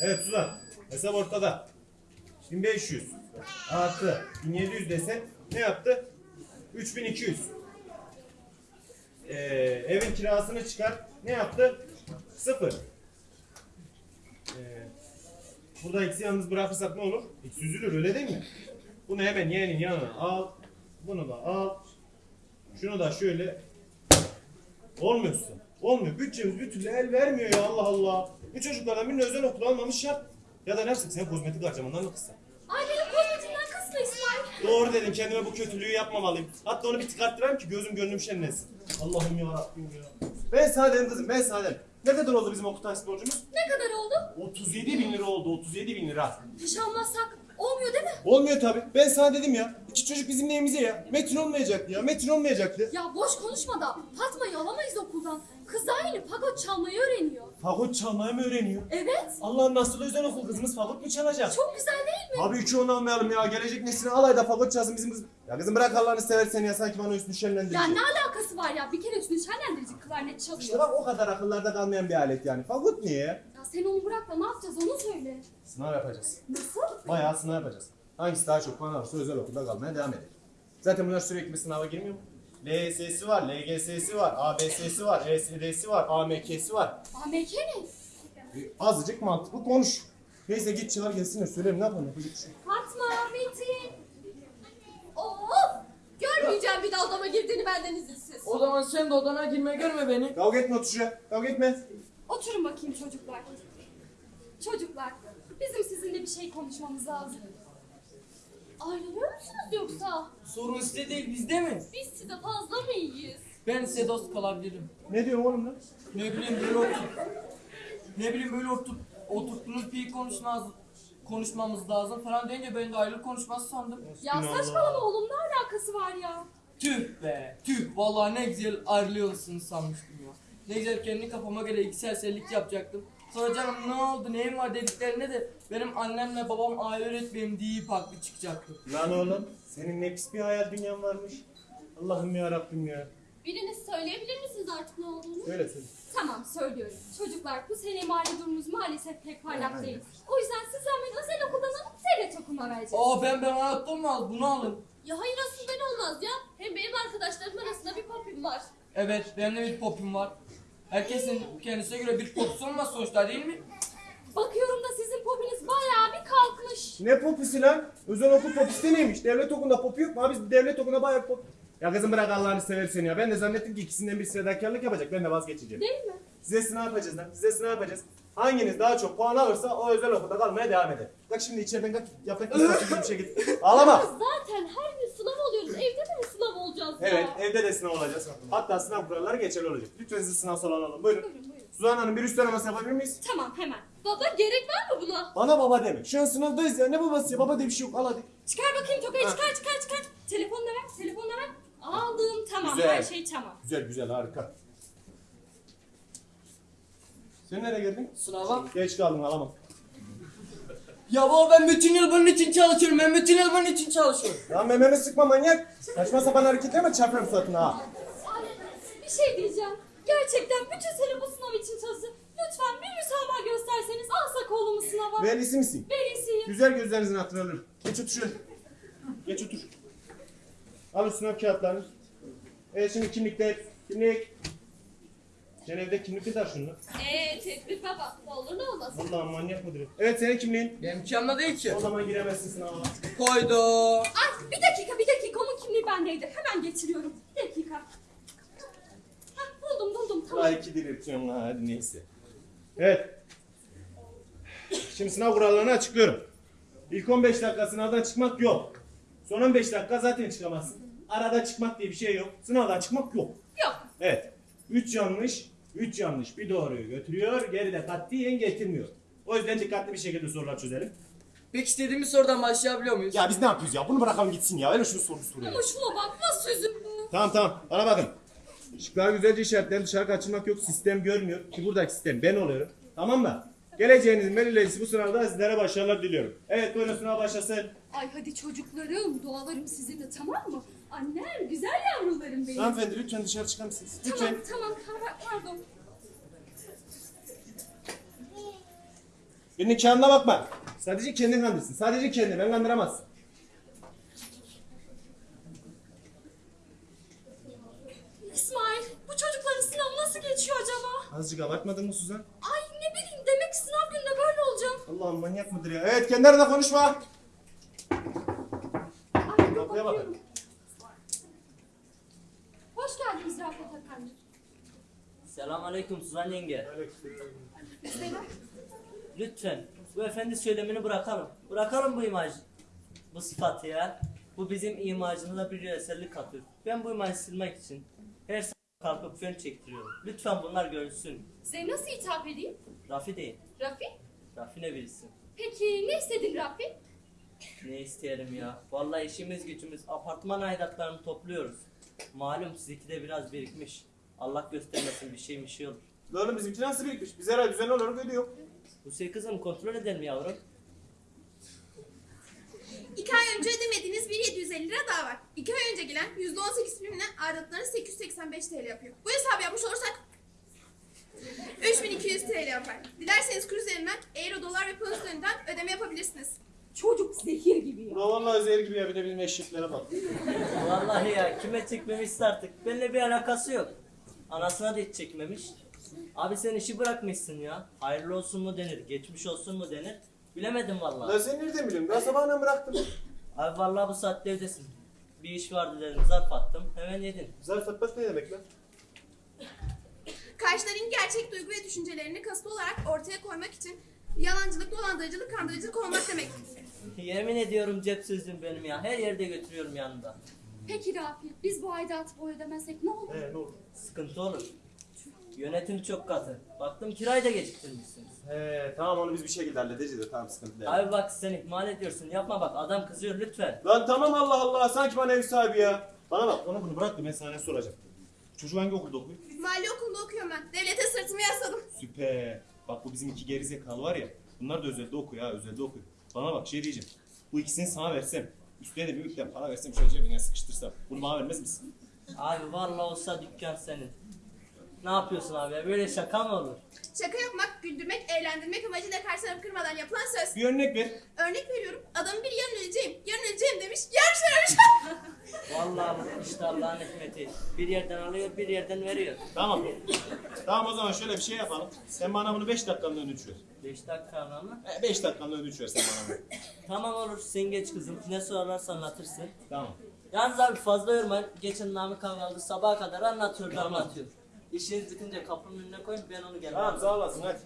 Evet Suzan. Hesap ortada. 1500 artı 1700 desen ne yaptı? 3200. Ee, evin kirasını çıkar. Ne yaptı? Sıfır. Ee, burada eksi yalnız bırakırsak ne olur? Eksi üzülür öyle değil mi? Bunu hemen yeğenin yanına al. Bunu da al. Şunu da şöyle. Olmuyorsun. Olmuyor. Bütçemiz bir türlü el vermiyor ya Allah Allah. Bu çocuklardan birini özel okul almamış yap. Ya da ne yapsak sen kozmetik harcamandan mı kıssan? Ay benim kozmetikten kısma İsmail. Doğru dedim kendime bu kötülüğü yapmamalıyım. Hatta onu bir tıkarttırayım ki gözüm gönlüm şenlensin. Allah'ım ya Rabbim ya. Ben sana dedim kızım ben sana dedim. Ne kadar oldu bizim okul borcumuz? Ne kadar oldu? 37 bin lira oldu 37 bin lira. Hiç almazsak olmuyor değil mi? Olmuyor tabi. Ben sana dedim ya. İki çocuk bizim neyimize ya. Metin olmayacaktı ya. Metin olmayacaktı. Ya boş konuşma da Fatma'yı alamayız okuldan. Kız yeni fagot çalmayı öğreniyor. Fagot çalmayı mı öğreniyor? Evet. Allah'ın nasıl özel okul kızımız fagot mu çalacak? Çok güzel değil mi? Abi üçü onu almayalım ya. Gelecek nesline alayda fagot çalsın bizim kız. Ya kızım bırak Allah'ını seversen ya. Sanki bana üstünü şenlendirecek. Ya ne alakası var ya? Bir kere üstünü şenlendirici klarnet çalıyor. İşte bak o kadar akıllarda kalmayan bir alet yani. Fagot niye ya? Ya sen onu bırak da ne yapacağız onu söyle. Sınav yapacağız. Nasıl? Bayağı sınav yapacağız. Hangisi daha çok puan alırsa özel okulda kalmaya devam edecek. Zaten bunlar sürekli bir sınava girmiyor mu? LSS'i var, LGS'si var, ABS'si var, ESD'si var, AMK'si var. AMK ne? E, azıcık mantıklı konuş. Neyse git çağır gelsin de söylerim ne yapalım yapacak bir şey. Fatma, Metin. Oo! Görmeyeceğim bir daha odama girdiğini benden izinsiz. O zaman sen de odana girme görme beni. Kavga etme otur şuraya. Kavga etme. Oturun bakayım çocuklar. Çocuklar, bizim sizinle bir şey konuşmamız lazım. Ayrılıyor musunuz yoksa? Sorun size değil bizde mi? Biz size fazla mı iyiyiz? Ben size dost kalabilirim. Ne diyorsun oğlum lan? Ne bileyim böyle oturup ne bileyim böyle oturup oturttuğunuz bir konuşmaz konuşmamız lazım falan deyince ben de ayrılık konuşması sandım. Ya saçmalama oğlum ne alakası var ya? Tüh be tüh vallahi ne güzel ayrılıyorsunuz sanmıştım ya. Ne güzel kendi kafama göre iki serserlik yapacaktım. Sonra canım ne oldu neyin var dediklerinde de benim annemle babam aile öğretmenim deyip haklı çıkacaktı. Lan oğlum senin ne pis bir hayal dünyan varmış. Allah'ım ya Rabbim ya. Biriniz söyleyebilir misiniz artık ne olduğunu? Söyle söyle. Tamam söylüyorum. Çocuklar bu sene mali durumumuz maalesef pek parlak değil. O yüzden sizden ben özel okuldan alıp devlet okuluna vereceğim. Aa ben ben anlattım mı az bunu alın. Ya hayır asıl ben olmaz ya. Hem benim arkadaşlarım arasında bir popim var. Evet benim de bir popim var. Herkesin kendisine göre bir popüsü olmaz sonuçta değil mi? Bakıyorum da sizin popiniz bayağı bir kalkmış. Ne popisi lan? Özel okul popisi neymiş? Devlet okulunda popu yok mu? Abi biz devlet okulunda bayağı pop... Ya kızım bırak Allah'ını seversen ya. Ben de zannettim ki ikisinden bir fedakarlık yapacak. Ben de vazgeçeceğim. Değil mi? Size sınav yapacağız lan. Size sınav yapacağız. Hanginiz daha çok puan alırsa o özel okulda kalmaya devam eder. Bak şimdi içeriden kalk yaprak gibi bir şey git. Ağlama. Zaten her gün sınav oluyoruz. Evde de mi sınav olacağız ya? Evet evde de sınav olacağız. Hatta sınav kuralları geçerli olacak. Lütfen sizi sınav salonu alalım. Buyurun. Buyurun buyurun. Suzan Hanım bir üst araması yapabilir miyiz? Tamam hemen. Baba gerek var mı buna? Bana baba deme. Şu an sınavdayız ya. Ne babası ya? Baba diye bir şey yok. Al hadi. Çıkar bakayım tokayı Ha. çıkar çıkar çıkar. Telefonla ver telefonla ver. Aldım tamam Güzel. her şey tamam. Güzel güzel harika. Sen nereye geldin? Sınava. Geç kaldın alamam. Ya baba ben bütün yıl bunun için çalışıyorum. Ben bütün yıl bunun için çalışıyorum. Lan mememi sıkma manyak. Saçma sapan hareketleme çarparım suratına ha. Bir şey diyeceğim. Gerçekten bütün sene bu sınav için çalıştım. Lütfen bir müsamaha gösterseniz alsak oğlumu sınava. Velisi misin? Velisiyim. Güzel gözlerinizin hatırını alırım. Geç otur şöyle. Geç otur. Al o sınav kağıtlarını. Evet şimdi kimlikler. Kimlik. Sen evde kimlik de şunu. Eee tedbir baba. Ne olur ne olmaz. Allah'ım manyak mıdır? Evet senin kimliğin. Benimki yanımda değil ki. O zaman giremezsin sınava. Koydu. Ay bir dakika bir dakika onun kimliği bendeydi. Hemen getiriyorum. Bir dakika. Hah, buldum buldum tamam. Daha iki diriltiyorum ha hadi neyse. Evet. Şimdi sınav kurallarını açıklıyorum. İlk 15 dakika sınavdan çıkmak yok. Son 15 dakika zaten çıkamazsın. Arada çıkmak diye bir şey yok. Sınavdan çıkmak yok. Yok. Evet. 3 yanlış, 3 yanlış bir doğruyu götürüyor. Geride katiyen getirmiyor. O yüzden dikkatli bir şekilde sorular çözelim. Peki istediğimiz sorudan başlayabiliyor muyuz? Ya biz ne yapıyoruz ya? Bunu bırakalım gitsin ya. Öyle şunu soru soruyor. Ama şuna bak nasıl üzüldü. Tamam tamam. Bana bakın. Şıklar güzelce işaretlerin dışarı kaçırmak yok. Sistem görmüyor. Ki buradaki sistem ben oluyorum. Tamam mı? Geleceğinizin belirleyicisi bu sınavda sizlere başarılar diliyorum. Evet buyurun sınav başlasın. Ay hadi çocuklarım dualarım sizinle tamam mı? Annem güzel yavrularım benim. Hanımefendi lütfen dışarı çıkar mısınız? Lütfen. Tamam tamam pardon. Birinin kağıdına bakma. Sadece kendin kandırsın. Sadece kendini. Ben kandıramazsın. İsmail bu çocukların sınavı nasıl geçiyor acaba? Azıcık abartmadın mı Suzan? Ay ne bileyim demek ki sınav gününde böyle olacak. Allah'ım manyak mıdır ya? Evet kendi aranda konuşma. Ay Kapıya bakıyorum. bakın. Hoş geldiniz Rafet Efendi. Selamünaleyküm Suzan yenge. Selam. Lütfen bu efendi söylemini bırakalım. Bırakalım bu imaj, bu sıfatı ya. Bu bizim imajımıza bir eserlik katıyor. Ben bu imajı silmek için her sabah kalkıp fön çektiriyorum. Lütfen bunlar görülsün. Size nasıl hitap edeyim? Rafi değil. Rafi? Rafi ne bilsin. Peki ne istedin Rafi? Ne isteyelim ya. Vallahi işimiz gücümüz apartman aidatlarını topluyoruz. Malum sizinki de biraz birikmiş. Allah göstermesin bir şey bir şey olur. Lan oğlum bizimki nasıl birikmiş? Biz her ay düzenli olarak ödüyor. Bu şey kızım kontrol edelim yavrum. İki ay önce ödemediğiniz bir 750 lira daha var. İki ay önce gelen %18 primle aidatlarınız 885 TL yapıyor. Bu hesabı yapmış olursak 3200 TL yapar. Dilerseniz kur üzerinden euro, dolar ve pound üzerinden ödeme yapabilirsiniz. Çocuk zehir gibi ya. Vallahi zehir gibi ya bir de bizim eşeklere bak. Vallahi ya kime çekmemişse artık. Benimle bir alakası yok. Anasına da hiç çekmemiş. Abi sen işi bırakmışsın ya. Hayırlı olsun mu denir, geçmiş olsun mu denir. Bilemedim vallahi. sen nereden biliyorsun? Ben sabahına bıraktım. Abi vallahi bu saatte evdesin. Bir iş vardı dedim zarf attım. Hemen yedin. Zarf atmak ne demek lan? Karşıların gerçek duygu ve düşüncelerini kasıtlı olarak ortaya koymak için yalancılık, dolandırıcılık, kandırıcılık olmak demek. Yemin ediyorum cep sözüm benim ya. Her yerde götürüyorum yanında. Peki Rafi biz bu aidatı bu ödemezsek ne olur? He ne oldu? Sıkıntı olur. Yönetim çok katı. Baktım kirayı da geciktirmişsiniz. He tamam onu biz bir şekilde halledeceğiz de tamam sıkıntı değil. Abi bak sen ihmal ediyorsun. Yapma bak adam kızıyor lütfen. Lan tamam Allah Allah sanki bana ev sahibi ya. Bana bak onu bunu bırak da ben sana ne soracağım. Çocuk hangi okulda okuyor? Mali okulunda okuyorum ben. Devlete sırtımı yasladım. Süper. Bak bu bizim iki gerizekalı var ya. Bunlar da özelde okuyor ha özelde okuyor. Bana bak şey diyeceğim. Bu ikisini sana versem. Üstüne de bir miktar para versem şöyle cebine sıkıştırsam. Bunu bana vermez misin? Abi vallahi olsa dükkan senin. Ne yapıyorsun abi ya? Böyle şaka mı olur? Şaka yapmak, güldürmek, eğlendirmek amacıyla karşı tarafı kırmadan yapılan söz. Bir örnek ver. Örnek veriyorum. Adamın biri yarın öleceğim, yarın öleceğim demiş. Yarın ölmüş. Vallahi bu işte Allah'ın hikmeti. Bir yerden alıyor, bir yerden veriyor. Tamam. tamam o zaman şöyle bir şey yapalım. Sen bana bunu 5 dakikanın ödünç ver. 5 dakika mı? 5 dakikanın ödünç ver sen bana bunu. Tamam olur, sen geç kızım. Ne sorarsan anlatırsın. Tamam. Yalnız abi fazla yorma. Geçen Namık aldı sabaha kadar anlatıyordu Tamam. anlatıyor. İşiniz bitince kapının önüne koyun ben onu gelmem. Tamam sağ olasın hadi.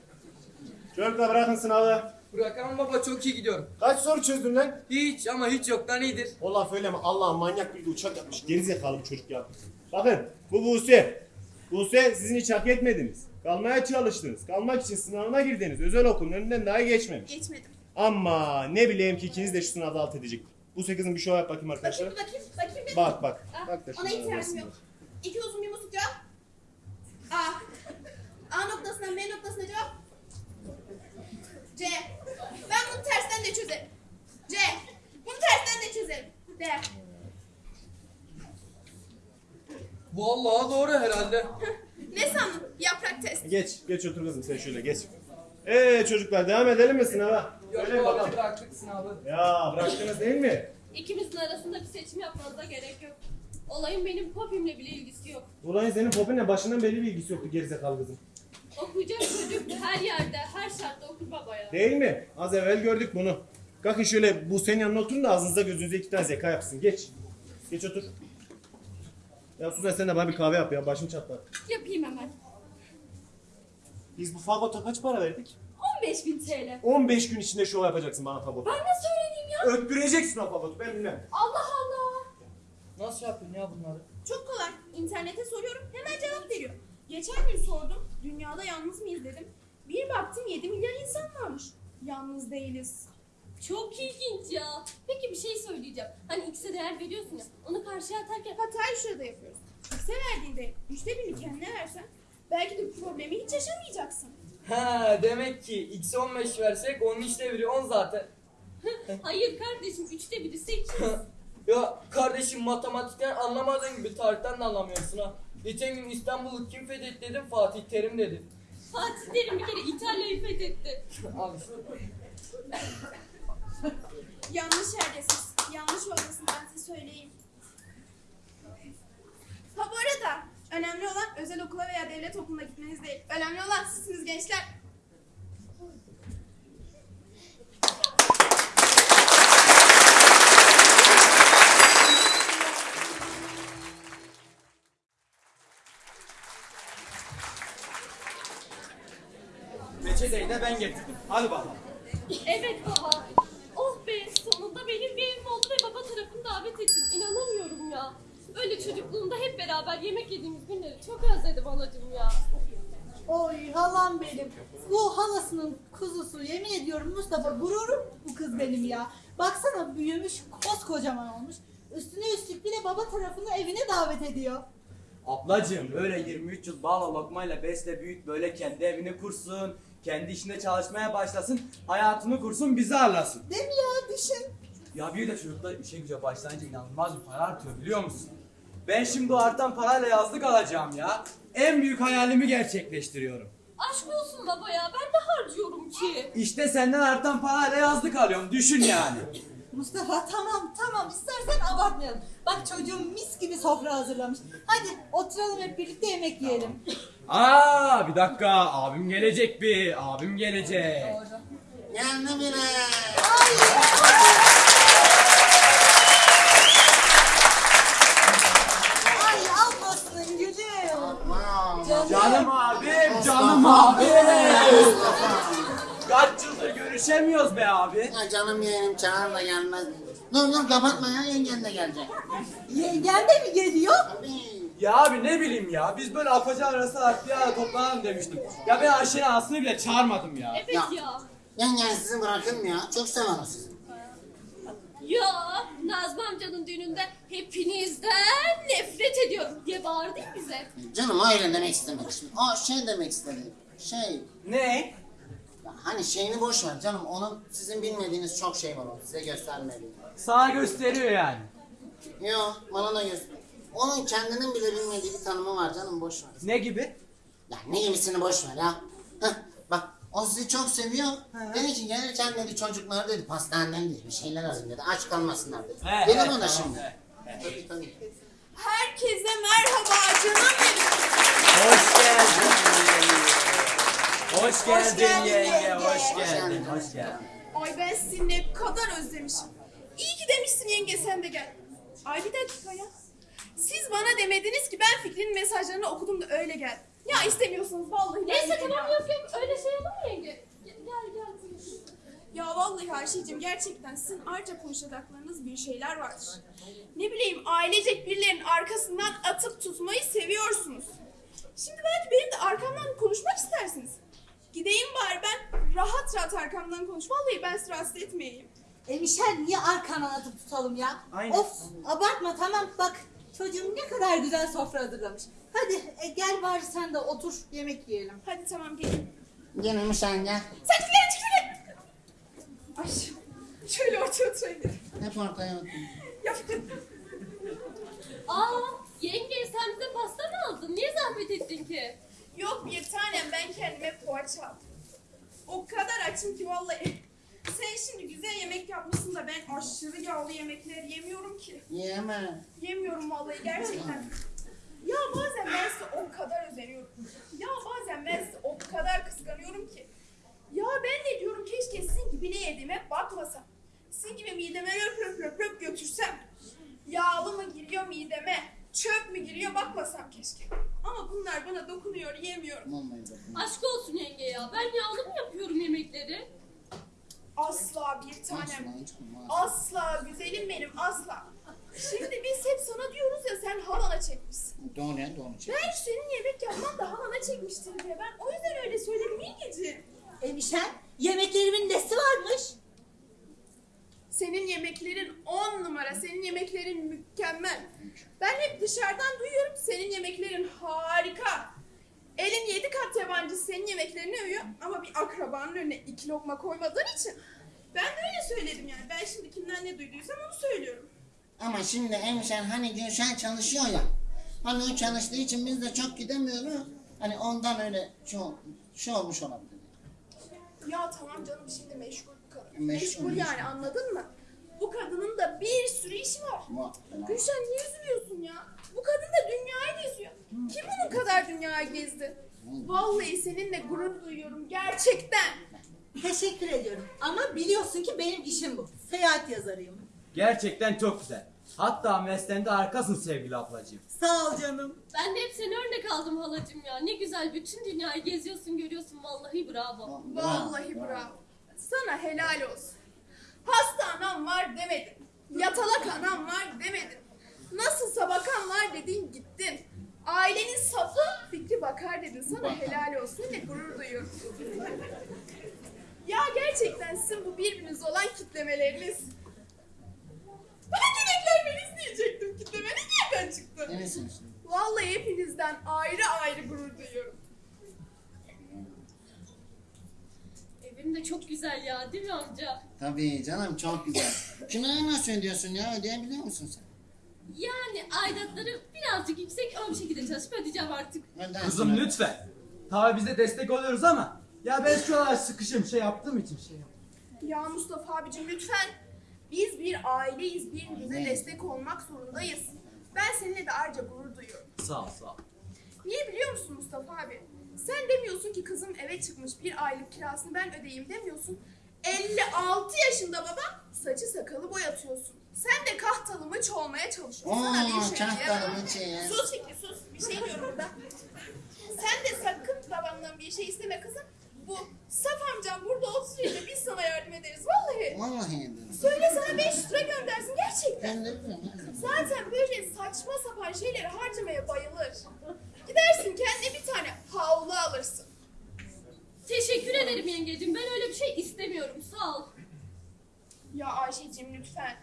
Çocuklar bırakın sınavı. Bırakalım baba çok iyi gidiyorum. Kaç soru çözdün lan? Hiç ama hiç yoktan iyidir. O laf öyle mi? Allah'ım manyak bir uçak yapmış. Gerizekalı bir çocuk ya. Bakın bu Buse. Buse sizin hiç hak etmediniz. Kalmaya çalıştınız. Kalmak için sınavına girdiniz. Özel okulun önünden daha geçmemiş. Geçmedim. Ama ne bileyim ki ikiniz de şu sınavda alt edecek. Buse kızım bir şov yap bakayım Bakayım, arkadaşlar. bakayım, bakayım. bir. Bak bak. Bak da Ona arasında. yok. İki uzun bir musluk cevap. A. A noktasından B noktasına cevap. C. Ben bunu tersten de çözerim. C. Bunu tersten de çözerim. D. Vallahi doğru herhalde. Ne sandın? Yaprak test. Geç, geç otur kızım sen şöyle geç. Ee çocuklar devam edelim mi sınava? Yok bakalım. bıraktık sınavı. Ya bıraktınız değil mi? İkimizin arasında bir seçim yapmanıza gerek yok. Olayın benim popimle bile ilgisi yok. Ulan senin popinle başından belli bir ilgisi yoktu gerizekalı kızım. Okuyacak çocuk her yerde, her şartta okur babaya. Değil mi? Az evvel gördük bunu. Kalkın şöyle bu senin yanına oturun da ağzınıza gözünüze iki tane zeka yapsın. Geç. Geç otur. Ya Suzan sen de bana bir kahve yap ya. Başım çatlar. Yapayım hemen. Biz bu fagota kaç para verdik? 15 bin TL. 15 gün içinde şov yapacaksın bana fagot. Ben nasıl öğreneyim ya? Öttüreceksin o fagotu ben bilmem. Allah. Nasıl yapıyorsun ya bunları? Çok kolay. İnternete soruyorum hemen cevap veriyor. Geçen gün sordum. Dünyada yalnız mıyız dedim. Bir baktım 7 milyar insan varmış. Yalnız değiliz. Çok ilginç ya. Peki bir şey söyleyeceğim. Hani X'e değer veriyorsun ya. Onu karşıya atarken Hatayı şurada yapıyoruz. X'e verdiğinde üçte birini kendine versen belki de bu problemi hiç yaşamayacaksın. Ha demek ki x 15 versek onun işte biri 10 zaten. hayır kardeşim üçte biri sekiz. Ya kardeşim matematikten anlamadığın gibi tarihten de anlamıyorsun ha. Geçen gün İstanbul'u kim fethetti dedim Fatih Terim dedi. Fatih Terim bir kere İtalya'yı fethetti. Abi Yanlış yerdesiniz. Yanlış oradasın ben size söyleyeyim. Ha bu arada önemli olan özel okula veya devlet okuluna gitmeniz değil. Önemli olan sizsiniz gençler. Reçeteyi de ben getirdim. Hadi bakalım. Evet baba. Oh be sonunda benim bir evim oldu ve baba tarafını davet ettim. İnanamıyorum ya. Öyle çocukluğumda hep beraber yemek yediğimiz günleri çok özledim anacığım ya. Oy halam benim. Bu halasının kuzusu yemin ediyorum Mustafa gururum bu kız benim ya. Baksana büyümüş koskocaman olmuş. Üstüne üstlük bir de baba tarafını evine davet ediyor. Ablacığım böyle 23 yıl bağla lokmayla besle büyüt böyle kendi evini kursun. Kendi işinde çalışmaya başlasın. Hayatını kursun bizi ağırlasın. Değil mi ya düşün. Ya bir de çocuklar işe güce başlayınca inanılmaz bir para artıyor biliyor musun? Ben şimdi o artan parayla yazlık alacağım ya. En büyük hayalimi gerçekleştiriyorum. Aşk olsun baba ya ben de harcıyorum ki. İşte senden artan parayla yazlık alıyorum düşün yani. Mustafa tamam tamam istersen abartmayalım. Bak çocuğum mis gibi sofra hazırlamış. Hadi oturalım hep birlikte yemek yiyelim. Aa bir dakika abim gelecek bir abim gelecek. Geldi bile. Ay almasın gülüm. Canım abim canım abim. Görüşemiyoruz be abi. Ya canım yeğenim çağır da gelmez. Dur dur kapatma ya yengen de gelecek. Yengen de mi geliyor? Tabii. Ya abi ne bileyim ya biz böyle apaca arası ara toplanalım demiştim. Ya ben Ayşe'nin anasını bile çağırmadım ya. Evet Ya. ya. Yengen sizi bırakır mı ya? Çok sever o sizi. Ya Nazmi amcanın düğününde hepinizden nefret ediyorum diye bağırdı bize. Canım öyle demek istemedim şimdi. O şey demek istedi. Şey, Ne? Hani şeyini boş ver canım. Onun sizin bilmediğiniz çok şey var o size göstermedi. Sana gösteriyor yani. Yo bana da göster. Onun kendinin bile bilmediği bir tanımı var canım boş ver. Ne gibi? Ya ne gibisini boş ver ya. Heh, bak o sizi çok seviyor. Dedi ki gelirken dedi çocuklar dedi pastaneden dedi bir şeyler alın dedi. Aç kalmasınlar dedi. He, Dedim he, ona tamam, şimdi. he, Tabii tabii. Herkese merhaba canım benim. Hoş geldin. Hoş geldin geldin yenge, yenge. hoş Hoş geldin, hoş geldin. Ay ben sizi ne kadar özlemişim. İyi ki demişsin yenge sen de gel. Ay bir dakika ya. Siz bana demediniz ki ben Fikri'nin mesajlarını okudum da öyle gel. Ya istemiyorsunuz vallahi. Neyse tamam yok yok öyle şey olur mu yenge? Gel gel. gel. Ya vallahi Ayşe'cim gerçekten sizin ayrıca konuşacaklarınız bir şeyler vardır. Ne bileyim ailecek birilerinin arkasından atıp tutmayı seviyorsunuz. Şimdi belki benim de arkamdan konuşmak istersiniz. Gideyim bari ben rahat rahat arkamdan konuş. Vallahi ben sizi rahatsız etmeyeyim. E Michel niye arkana atıp tutalım ya? Aynen. Of abartma tamam bak çocuğum ne kadar güzel sofra hazırlamış. Hadi e, gel bari sen de otur yemek yiyelim. Hadi tamam gelin. Gelin sen gel. Sen çıkın çıkın. Ay şöyle ortaya oturayım. Hep ortaya otur. Ya, Aa yenge sen bize pasta mı aldın? Niye zahmet ettin ki? Yok bir tanem ben kendime poğaça aldım. O kadar açım ki vallahi. Sen şimdi güzel yemek yapmışsın da ben aşırı yağlı yemekler yemiyorum ki. Yeme. Yemiyorum vallahi gerçekten. Ya bazen ben size o kadar özeniyorum. Ya bazen ben size o kadar kıskanıyorum ki. Ya ben de diyorum keşke sizin gibi ne yediğime bakmasam. Sizin gibi mideme löp löp löp löp götürsem. Yağlı mı giriyor mideme? Çöp mü giriyor bakmasam keşke. Ama bunlar bana dokunuyor yemiyorum. Olmayı bakın. Aşk olsun yenge ya. Ben yağlı mı yapıyorum yemekleri? Asla tanem. Asla güzelim benim asla. Şimdi biz hep sana diyoruz ya sen halana çekmişsin. Doğru ya doğru. çek. Belki senin yemek yapman da halana çekmiştir diye ben o yüzden öyle söyledim İlgeciğim. E Michel yemeklerimin nesi varmış? Senin yemeklerin on numara, senin yemeklerin mükemmel. Ben hep dışarıdan duyuyorum senin yemeklerin harika. Elin yedi kat yabancı senin yemeklerini övüyor ama bir akrabanın önüne iki lokma koymadığın için. Ben de öyle söyledim yani. Ben şimdi kimden ne duyduysam onu söylüyorum. Ama şimdi hemşen hani Gülşen çalışıyor ya. Hani o çalıştığı için biz de çok gidemiyoruz. Hani ondan öyle şey, ol- şey olmuş olabilir. Ya tamam canım şimdi meşgul bu kadın. Meşgul, Meşgul, meşgul. yani anladın mı? Bu kadının da bir sürü işi var. Ama- Gülşen niye üzülüyorsun ya? Bu kadın da dünyayı geziyor. Kim bunun kadar dünyayı gezdi? Vallahi seninle gurur duyuyorum gerçekten. Teşekkür ediyorum. Ama biliyorsun ki benim işim bu. Seyahat yazarıyım. Gerçekten çok güzel. Hatta mesleğinde harikasın sevgili ablacığım. Sağ ol canım. Ben de hep seni örnek aldım halacığım ya. Ne güzel bütün dünyayı geziyorsun görüyorsun vallahi bravo. Vallahi bravo. Sana helal olsun. Hasta anam var demedin. Yatalak anam var demedin. Nasılsa bakan var dedin gittin. Ailenin safı fikri bakar dedin. Sana helal olsun. Seninle gurur duyuyorum. Ya gerçekten sizin bu birbiriniz olan kitlemeleriniz. Ben yönetmenmeniz diyecektim. Kitlemeniz nereden çıktı? Neresin işte? Vallahi hepinizden ayrı ayrı gurur duyuyorum. Evim de çok güzel ya değil mi amca? Tabii canım çok güzel. Kirayı nasıl ödüyorsun ya? Ödeyebiliyor musun sen? Yani aidatları birazcık yüksek ama bir şekilde çalışıp ödeyeceğim artık. Ödersin Kızım öyle. lütfen. Tabi biz de destek oluyoruz ama ya ben şu an sıkışım şey yaptığım için şey yap. Ya Mustafa abicim lütfen. Biz bir aileyiz. Birbirimize destek olmak zorundayız. Ben seninle de ayrıca gurur duyuyorum. Sağ ol sağ ol. Niye biliyor musun Mustafa abi? Sen demiyorsun ki kızım eve çıkmış bir aylık kirasını ben ödeyeyim demiyorsun. 56 yaşında baba saçı sakalı boyatıyorsun. Sen de kahtalı mıç olmaya çalışıyorsun. Sana bir Oo, şey kahtalı mıç ya. Sus Fikri sus. Bir şey diyorum burada. Sen de sakın babamdan bir şey isteme kızım. Bu Saf amcam burada oturuyor da biz sana yardım ederiz. Vallahi. Vallahi ederim. Söyle sana 500 lira göndersin gerçekten. Zaman. Zaten böyle saçma sapan şeyleri harcamaya bayılır. Gidersin kendine bir tane havlu alırsın. Teşekkür ederim yengeciğim. Ben öyle bir şey istemiyorum. Sağ ol. Ya Ayşe'cim lütfen.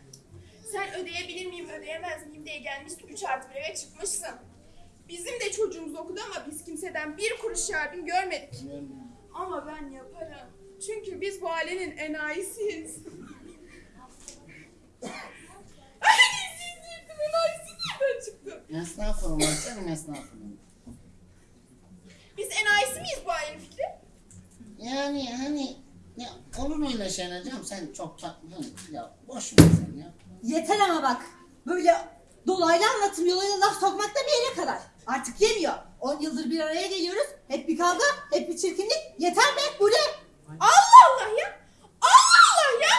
Sen ödeyebilir miyim ödeyemez miyim diye gelmişsin 3 artı bir eve çıkmışsın. Bizim de çocuğumuz okudu ama biz kimseden bir kuruş yardım görmedik. Ama ben yaparım. Çünkü biz bu ailenin enayisiyiz. Ay siz yırtın enayisi nereden çıktı? Estağfurullah canım estağfurullah. Biz enayisi miyiz bu ailenin fikri? Yani hani ya olur öyle şeyler canım sen çok tatlı ya boş ver sen ya. Yeter ama bak. Böyle dolaylı anlatım yoluyla laf sokmak da bir yere kadar. Artık yemiyor. 10 yıldır bir araya geliyoruz. Hep bir kavga, hep bir çirkinlik. Yeter be bu ne? Allah Allah ya! Allah Allah ya!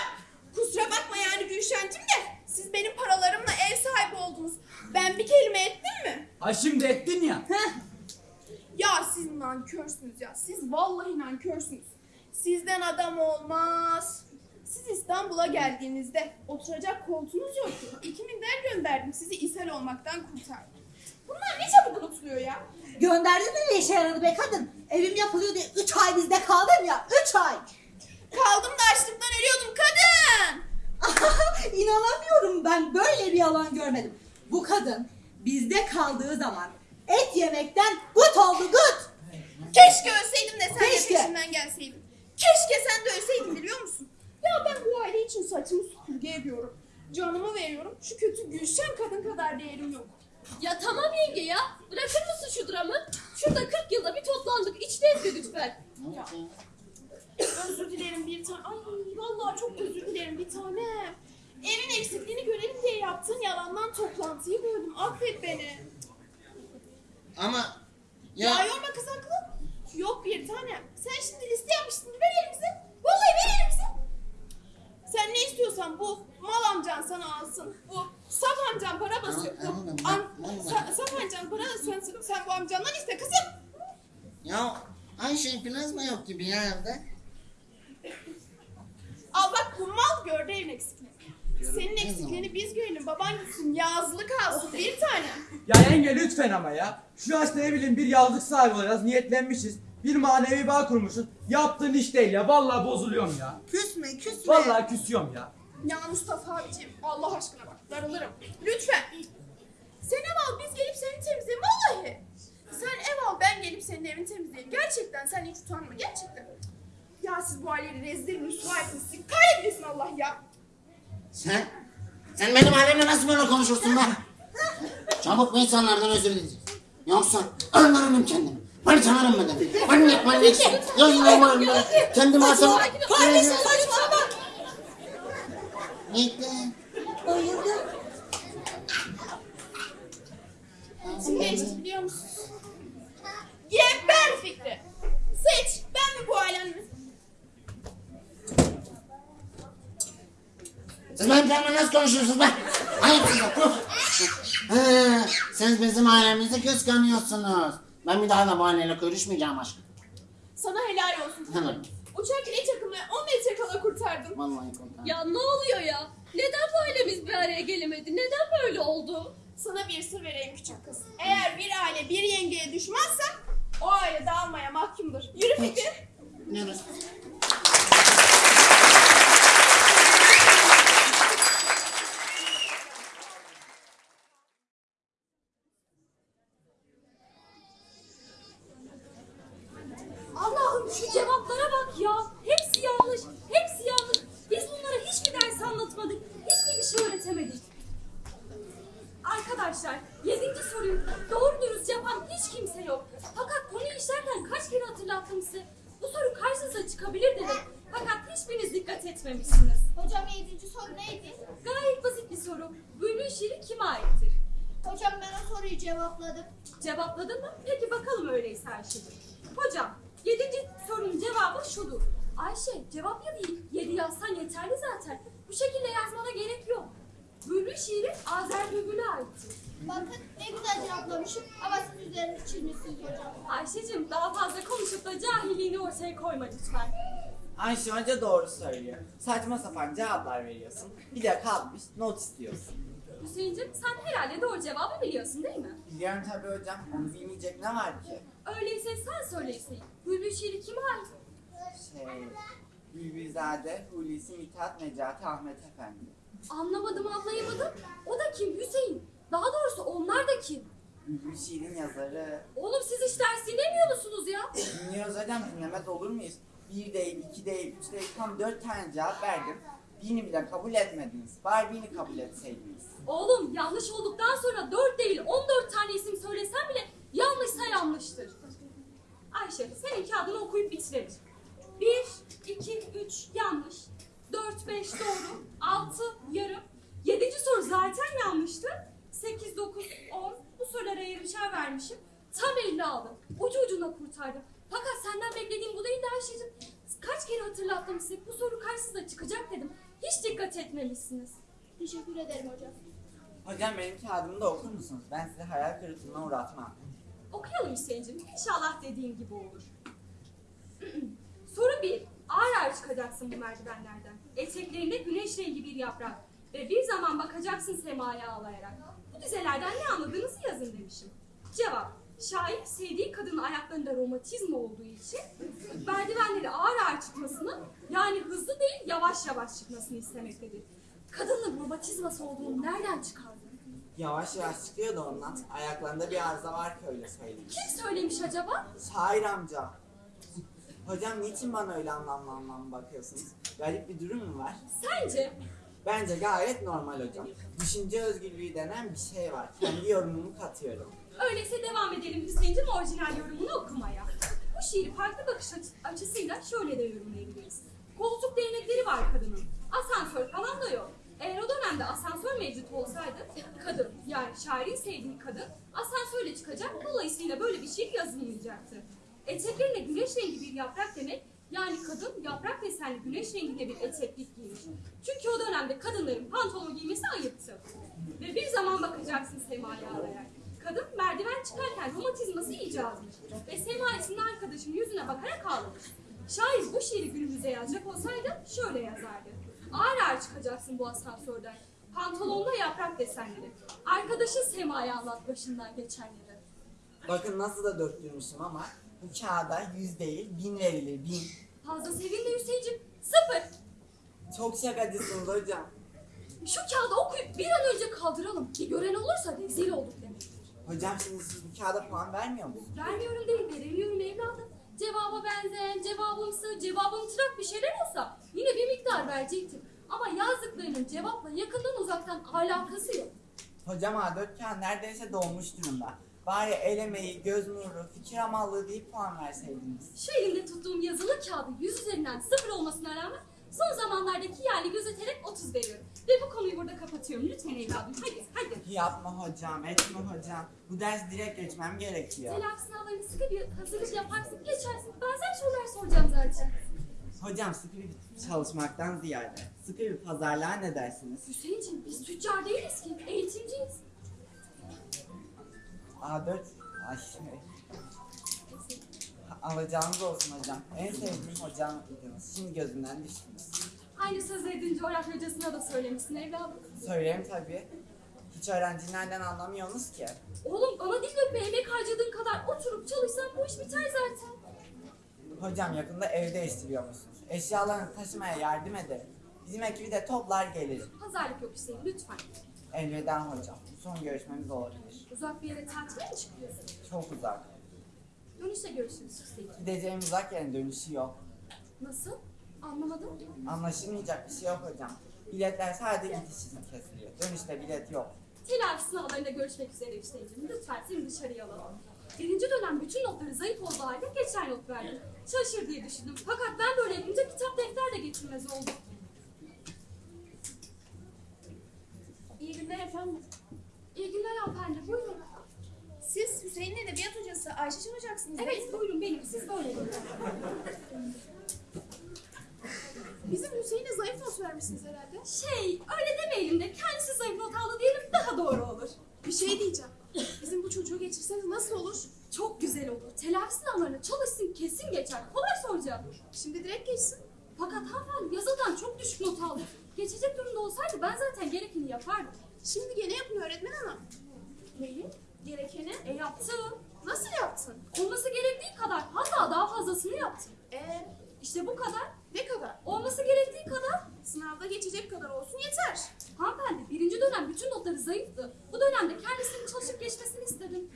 Kusura bakma yani Gülşen'cim de siz benim paralarımla ev sahibi oldunuz. Ben bir kelime ettim mi? Ha şimdi ettin ya. Heh. Ya siz nankörsünüz ya. Siz vallahi nankörsünüz. Sizden adam olmaz. Siz İstanbul'a geldiğinizde oturacak koltuğunuz yoktu. İki minder gönderdim. Sizi ishal olmaktan kurtardım. Bunlar ne çabuk unutuluyor ya. Gönderdin mi ne işe yaradı be kadın? Evim yapılıyor diye 3 ay bizde kaldım ya. 3 ay. Kaldım da açlıktan ölüyordum kadın. İnanamıyorum ben böyle bir yalan görmedim. Bu kadın bizde kaldığı zaman et yemekten gut oldu gut. Keşke ölseydim de sen Keşke. de peşimden gelseydin. Keşke sen de ölseydin biliyor musun? Ya ben bu aile için saçımı süpürge ediyorum. Canımı veriyorum. Şu kötü Gülşen kadın kadar değerim yok. Ya tamam yenge ya. Bırakır mısın şu dramı? Şurada 40 yılda bir toplandık. İçten mi lütfen? Olacak? Özür dilerim bir tane. Ay vallahi çok özür dilerim bir tane. Evin eksikliğini görelim diye yaptığın yalandan toplantıyı böldüm. Affet beni. Ama Ya, ya yorma kız haklı. Yok bir tane. Sen şimdi liste yapmıştın. Ver elimize. Vallahi ver elimize. Sen ne istiyorsan bu mal amcan sana alsın. Bu saf amcan para basıyor. Bu Anladım, am, anladım. sa- saf amcan para basıyor. Sen bu amcandan iste kızım. ya Ayşe plazma yok gibi ya evde. Al bak bu mal gördü evin eksikliğini. Senin eksikliğini biz görelim. Baban gitsin yazlık alsın bir tane. Ya yenge lütfen ama ya. Şu yaşta ne bileyim bir yazlık sahibi olacağız. Niyetlenmişiz. Bir manevi bağ kurmuşuz. Yaptığın iş değil ya. Vallahi bozuluyorum ya. Küsme küsme. Vallahi küsüyorum ya. Ya Mustafa abiciğim Allah aşkına bak darılırım. Lütfen. Sen ev al biz gelip seni temizleyelim vallahi. Sen ev al ben gelip senin evini temizleyeyim. Gerçekten sen hiç utanma gerçekten. Ya siz bu aileyi rezil rüsva. Sizi kahretmesin Allah ya. Sen sen benim ailemle nasıl böyle konuşursun be? Çabuk bu insanlardan özür dileyeceksin. Yoksa öldürürüm kendimi. Parçalarım ben dedim. Manyak manyak. Yazma var mı? Kendi masam. Kardeşim saçmalama. Gitti. Bayıldı. Kim geçti biliyor musun? Geber Fikri. Seç. Ben mi bu ailenin? Siz benim kendime nasıl konuşuyorsunuz size. Siz bizim ailemizi kıskanıyorsunuz. Ben bir daha da bu aileyle görüşmeyeceğim aşkım. Sana helal olsun. Helal. Uçak bile takımı 10 metre kala kurtardım. Vallahi kurtar. Ya ne oluyor ya? Neden böyle biz bir araya gelemedi? Neden böyle oldu? Sana bir sır vereyim küçük kız. Eğer bir aile bir yengeye düşmezse o aile dağılmaya mahkumdur. Yürü Fikri. Neresi? Allah'ım şu cevaplara bak ya. Hepsi yanlış. Hepsi yanlış. Biz bunlara hiçbir ders anlatmadık. Hiçbir bir şey öğretemedik. Arkadaşlar yedinci soruyu doğru dürüst yapan hiç kimse yok. Fakat konuyu işlerken kaç kere hatırlattım size. Bu soru karşınıza çıkabilir dedim. Fakat hiçbiriniz dikkat etmemişsiniz. Hocam yedinci soru neydi? Gayet basit bir soru. Bülbül şiiri kime aittir? Hocam ben o soruyu cevapladım. Cevapladın mı? Peki bakalım öyleyse Ayşe'cim. Hocam, yedinci sorunun cevabı şudur. Ayşe, cevap ya değil. Yedi yazsan yeterli zaten. Bu şekilde yazmana gerek yok. Bülbül şiiri Azer Bülbül'e aittir. Bakın ne güzel cevaplamışım ama siz üzerine çizmişsiniz hocam. Ayşe'cim daha fazla konuşup da cahilliğini ortaya koyma lütfen. Ayşe Hoca doğru söylüyor. Saçma sapan cevaplar veriyorsun. Bir de kalkmış not istiyorsun. Hüseyin'cim sen herhalde doğru cevabı biliyorsun değil mi? Biliyorum tabii hocam. Onu bilmeyecek ne var ki? Öyleyse sen söyle Hüseyin. Bülbül şiiri kime ait? Şey... Bülbülzade, Hulusi, Mithat, Necati, Ahmet Efendi. Anlamadım anlayamadım. O da kim Hüseyin? Daha doğrusu onlar da kim? Bülbül şiirin yazarı. Oğlum siz hiç ders dinlemiyor musunuz ya? Dinliyoruz hocam dinlemez olur muyuz? Bir değil, iki değil, üç değil, tam dört tane cevap verdim. Birini bile kabul etmediniz. Bari birini kabul etseydiniz. Oğlum yanlış olduktan sonra 4 değil 14 tane isim söylesen bile yanlışsa yanlıştır. Ayşe senin kağıdını okuyup bitirelim. 1, 2, 3 yanlış. 4, 5 doğru. 6 yarım. 7. soru zaten yanlıştı. 8, 9, 10. Bu sorulara yarımşar vermişim. Tam 50 aldım. Ucu ucuna kurtardım. Fakat senden beklediğim bu değildi Ayşe'cim. Kaç kere hatırlattım size bu soru karşınıza çıkacak dedim. Hiç dikkat etmemişsiniz. Teşekkür ederim hocam. Hocam benim kağıdımı da okur musunuz? Ben sizi hayal kırıklığına uğratmam. Okuyalım Hüseyin'cim. İnşallah dediğim gibi olur. Soru 1. Ağır ağır çıkacaksın bu merdivenlerden. Eteklerinde güneş rengi bir yaprak. Ve bir zaman bakacaksın semaya ağlayarak. Bu dizelerden ne anladığınızı yazın demişim. Cevap. Şair sevdiği kadının ayaklarında romatizma olduğu için merdivenleri ağır ağır çıkmasını yani hızlı değil yavaş yavaş çıkmasını istemektedir. Kadının romatizması olduğunu nereden çıkardın? Yavaş yavaş çıkıyor da ondan. Ayaklarında bir arıza var ki öyle söyleyeyim. Kim söylemiş acaba? Şair amca. Hocam niçin bana öyle anlamlı anlamlı bakıyorsunuz? Garip bir durum mu var? Sence? Bence gayet normal hocam. Düşünce özgürlüğü denen bir şey var. Kendi yorumumu katıyorum. Öyleyse devam edelim Hüseyin'cim orijinal yorumunu okumaya. Bu şiiri farklı bakış açı- açısıyla şöyle de yorumlayabiliriz. Koltuk değnekleri var kadının. Asansör falan da yok. Eğer o dönemde asansör mevcut olsaydı kadın yani şairin sevdiği kadın asansörle çıkacak dolayısıyla böyle bir şiir yazılmayacaktı. Eteklerine güneş rengi bir yaprak demek yani kadın yaprak desenli güneş renginde bir eteklik giymiş. Çünkü o dönemde kadınların pantolon giymesi ayıptı. Ve bir zaman bakacaksın semaya ağlayarak. Kadın merdiven çıkarken romatizması iyice azmış. Ve Sema isimli arkadaşının yüzüne bakarak ağlamış. Şair bu şiiri günümüze yazacak olsaydı şöyle yazardı. Ağır ağır çıkacaksın bu asansörden. Pantolonda yaprak desenleri. Arkadaşı Sema'ya anlat başından geçenleri. Bakın nasıl da döktürmüşüm ama bu kağıda yüz değil bin verilir bin. Fazla sevinme Hüseyin'cim. Sıfır. Çok şakacısınız hocam. Şu kağıdı okuyup bir an önce kaldıralım. Ki gören olursa rezil olduk demek. Hocam şimdi siz bu kağıda puan vermiyor musunuz? Vermiyorum değil, veremiyorum evladım. Cevaba benzeyen, cevabımsı, cevabım tırak bir şeyler olsa yine bir miktar verecektim. Ama yazdıklarının cevapla yakından uzaktan alakası yok. Hocam A4 kağıt neredeyse dolmuş durumda. Bari el emeği, göz nuru, fikir amallığı deyip puan verseydiniz. Şu elimde tuttuğum yazılı kağıdı 100 üzerinden sıfır olmasına rağmen son zamanlardaki yerli gözeterek 30 veriyorum. Ve bu konuyu burada kapatıyorum. Lütfen evladım. Hadi, hadi. Yapma hocam, etme hocam. Bu ders direkt geçmem gerekiyor. Telafi sınavlarını sıkı bir hazırlık yaparsın, geçersin. Benzer sorular soracağım zaten. Hocam sıkı bir çalışmaktan ziyade sıkı bir pazarlığa ne dersiniz? Hüseyin'ciğim biz tüccar değiliz ki, eğitimciyiz. A4, ay şey. Alacağınız olsun hocam. En sevdiğim hocamdınız. Şimdi gözümden düştünüz. Aynı sözü edin coğrafya hocasına da söylemişsin evladım. Söyleyeyim tabii. Hiç öğrencilerden anlamıyorsunuz ki. Oğlum bana değil de emek harcadığın kadar oturup çalışsan bu iş biter zaten. Hocam yakında ev değiştiriyor musunuz? Eşyalarını taşımaya yardım ederim. Bizim ekibi de toplar gelir. Pazarlık yok Hüseyin lütfen. Elveda hocam. Son görüşmemiz olabilir. Uzak bir yere tatile mi çıkıyorsun? Çok uzak. Dönüşte görüşürüz Hüseyin. Gideceğim uzak yerin dönüşü yok. Nasıl? Anlamadım. Anlaşılmayacak bir şey yok hocam. Biletler sadece gidiş için kesiliyor. Dönüşte bilet yok. Telafi sınavlarında görüşmek üzere Hüseyin'cim. Lütfen seni dışarıya alalım. Birinci dönem bütün notları zayıf olduğu halde geçer not verdim. Çalışır diye düşündüm. Fakat ben böyle yapınca kitap defter de getirmez oldu. İyi günler efendim. İyi günler hanımefendi. Buyurun. Siz Hüseyin'in hocası Ayşe değil Evet buyurun benim. Siz böyle buyurun. Bizim Hüseyin'e zayıf not vermişsiniz herhalde. Şey öyle demeyelim de kendisi zayıf not aldı diyelim daha doğru olur. Bir şey diyeceğim. Bizim bu çocuğu geçirseniz nasıl olur? Çok güzel olur. Telafi sınavlarına çalışsın kesin geçer. Kolay soracağım. Şimdi direkt geçsin. Fakat hanımefendi yazıldan çok düşük not aldı. Geçecek durumda olsaydı ben zaten gerekeni yapardım. Şimdi gene yapın öğretmen hanım. Neyi? Gerekeni. E yaptım. Nasıl yaptın? Olması gerektiği kadar hatta daha fazlasını yaptım. Ee, İşte bu kadar. ne kadar? Olması gerektiği kadar. Sınavda geçecek kadar olsun yeter. Hanımefendi birinci dönem bütün notları zayıftı. Bu dönemde kendisinin çalışıp geçmesini istedim.